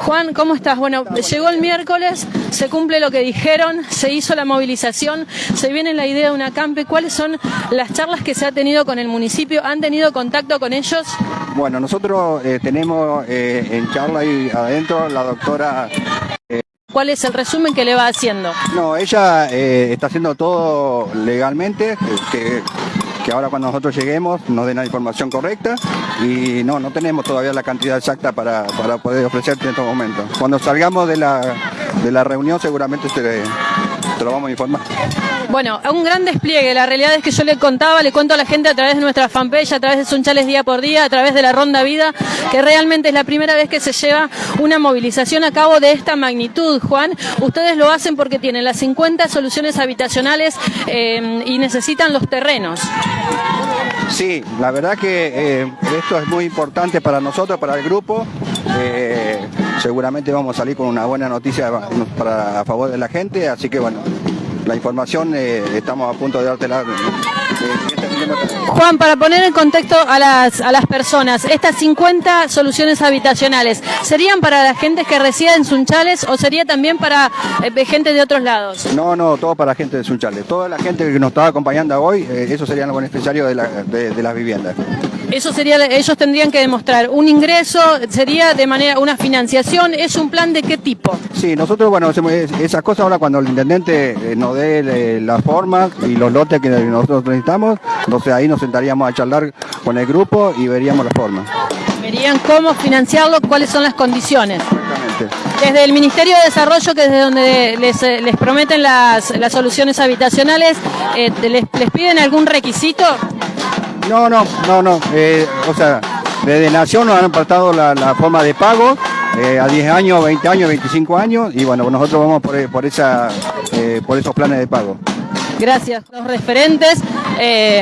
Juan, ¿cómo estás? Bueno, llegó el miércoles, se cumple lo que dijeron, se hizo la movilización, se viene la idea de una campe. ¿Cuáles son las charlas que se ha tenido con el municipio? ¿Han tenido contacto con ellos? Bueno, nosotros eh, tenemos eh, en charla ahí adentro la doctora... ¿Cuál es el resumen que le va haciendo? No, ella eh, está haciendo todo legalmente, que que ahora cuando nosotros lleguemos nos den la información correcta y no, no tenemos todavía la cantidad exacta para, poder ofrecerte en estos momentos. Cuando salgamos de la, de la reunión seguramente te, te lo vamos a informar. Bueno, un gran despliegue. La realidad es que yo le contaba, le cuento a la gente a través de nuestra fanpage, a través de Sunchales Día por Día, a través de la Ronda Vida, que realmente es la primera vez que se lleva una movilización a cabo de esta magnitud, Juan. Ustedes lo hacen porque tienen las 50 soluciones habitacionales eh, y necesitan los terrenos. Sí, la verdad que eh, esto es muy importante para nosotros, para el grupo. Eh, seguramente vamos a salir con una buena noticia para, a favor de la gente, así que bueno, la información eh, estamos a punto de dártela. Juan, para poner en contexto a las, a las personas, estas 50 soluciones habitacionales, ¿serían para la gente que reside en Sunchales o sería también para eh, gente de otros lados? No, no, todo para gente de Sunchales. Toda la gente que nos está acompañando hoy, eh, eso serían los beneficiarios de, la, de las viviendas. Eso sería, ellos tendrían que demostrar un ingreso, sería de manera una financiación, ¿es un plan de qué tipo? Sí, nosotros, bueno, esas cosas ahora cuando el intendente eh, nos dé eh, las formas y los lotes que nosotros necesitamos, entonces ahí nos sentaríamos a charlar con el grupo y veríamos las formas. Verían cómo financiarlo, cuáles son las condiciones. Desde el Ministerio de Desarrollo, que es de donde les, eh, prometen las, soluciones habitacionales, les, ¿les piden algún requisito? No, no, no, no. Eh, o sea, desde Nación nos han apartado la, forma de pago eh, a 10 años, 20 años, 25 años y bueno, nosotros vamos por, por, esa, eh, por esos planes de pago. Gracias, los referentes.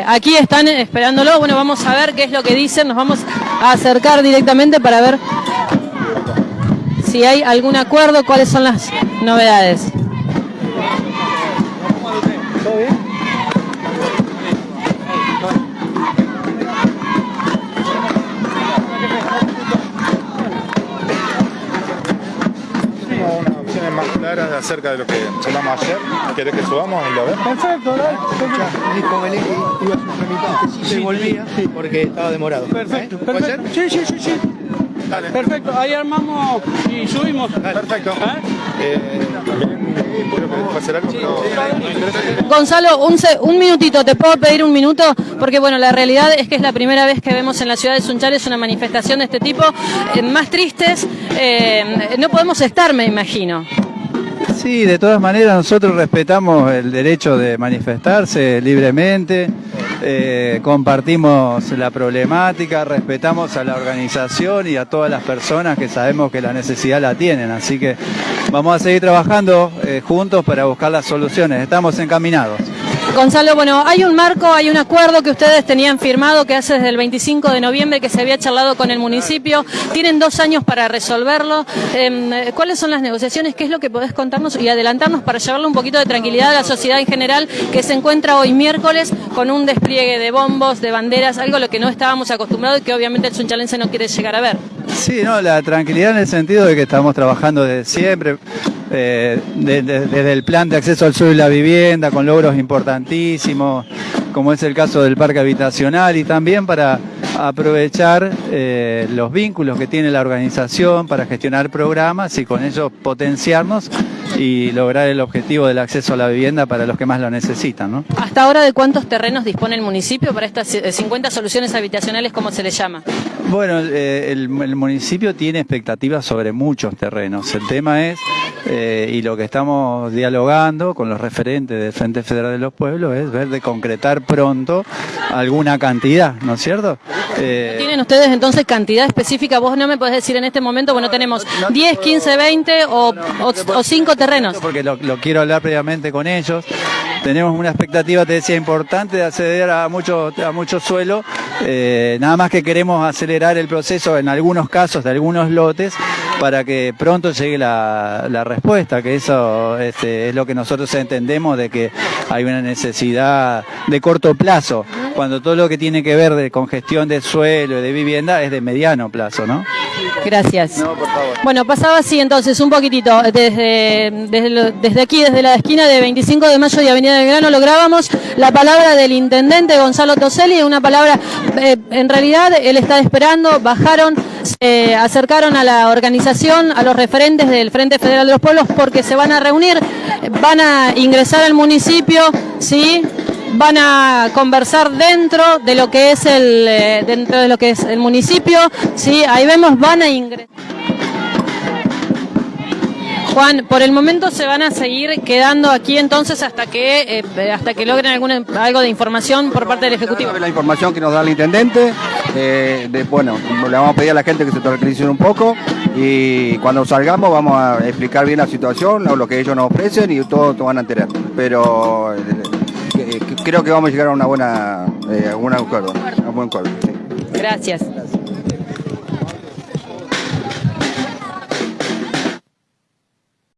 aquí están esperándolo. Bueno, vamos a ver qué es lo que dicen. Nos vamos a acercar directamente para ver si hay algún acuerdo, cuáles son las novedades. ¿Todo bien? Acerca de lo que hablamos ayer. ¿Querés que subamos y lo vemos? Perfecto, dale. Dijo Belén que iba a suplementar que sí se volvía porque estaba demorado. Perfecto, ¿Eh? perfecto. Sí, sí, sí, sí. Dale. Perfecto, ahí armamos y subimos. Perfecto. ¿Eh? Eh, Gonzalo, un, un minutito, ¿te puedo pedir un minuto? Porque bueno, la realidad es que es la primera vez que vemos en la ciudad de Sunchales una manifestación de este tipo. Eh, más tristes, eh, no podemos estar, me imagino. Sí, de todas maneras nosotros respetamos el derecho de manifestarse libremente, eh, compartimos la problemática, respetamos a la organización y a todas las personas que sabemos que la necesidad la tienen, así que vamos a seguir trabajando eh, juntos para buscar las soluciones, estamos encaminados. Gonzalo, bueno, hay un marco, hay un acuerdo que ustedes tenían firmado que hace desde el 25 de noviembre que se había charlado con el municipio. Tienen dos años para resolverlo. Em, ¿Cuáles son las negociaciones? ¿Qué es lo que podés contarnos y adelantarnos para llevarle un poquito de tranquilidad a la sociedad en general que se encuentra hoy miércoles con un despliegue de bombos, de banderas, algo a lo que no estábamos acostumbrados y que obviamente el sunchalense no quiere llegar a ver? Sí, no, la tranquilidad en el sentido de que estamos trabajando desde siempre eh, desde el plan de acceso al suelo y la vivienda, con logros importantísimos, como es el caso del parque habitacional, y también para aprovechar eh, los vínculos que tiene la organización para gestionar programas y con ello potenciarnos y lograr el objetivo del acceso a la vivienda para los que más lo necesitan. ¿no? ¿Hasta ahora de cuántos terrenos dispone el municipio para estas 50 soluciones habitacionales, como se le llama? Bueno, eh, el, municipio tiene expectativas sobre muchos terrenos. El tema es, eh, y lo que estamos dialogando con los referentes del Frente Federal de los Pueblos, es ver de concretar pronto alguna cantidad, ¿no es cierto? Eh, ¿Tienen ustedes entonces cantidad específica? Vos no me podés decir en este momento, bueno, tenemos 10, 15, 20 o, o, 5 terrenos. Porque lo, quiero hablar previamente con ellos tenemos una expectativa, te decía, importante de acceder a mucho, a mucho suelo. Eh, nada más que queremos acelerar el proceso en algunos casos de algunos lotes para que pronto llegue la, respuesta, que eso este, es lo que nosotros entendemos de que hay una necesidad de corto plazo, cuando todo lo que tiene que ver de congestión de suelo y de vivienda es de mediano plazo, ¿no? Gracias. No, por favor. Bueno, pasaba así entonces, un poquitito, desde, desde aquí, desde la esquina de 25 de mayo y Avenida del Grano, lográbamos la palabra del intendente Gonzalo Toselli, una palabra, eh, en realidad él está esperando, bajaron, se acercaron a la organización, a los referentes del Frente Federal de los Pueblos, porque se van a reunir, van a ingresar al municipio, ¿sí? Van a conversar dentro de lo que es el eh, dentro de lo que es el municipio sí ahí vemos van a ingresar Juan, por el momento se van a seguir quedando aquí entonces hasta que eh, hasta que logren alguna algo de información por parte del ejecutivo. La información que nos da el intendente, eh, bueno, le vamos a pedir a la gente que se tranquilicen un poco y cuando salgamos vamos a explicar bien la situación, lo, que ellos nos ofrecen y todo, todo van a enterar. Pero creo que vamos a llegar a una buena, eh, a un acuerdo, a un buen acuerdo. sí. Gracias.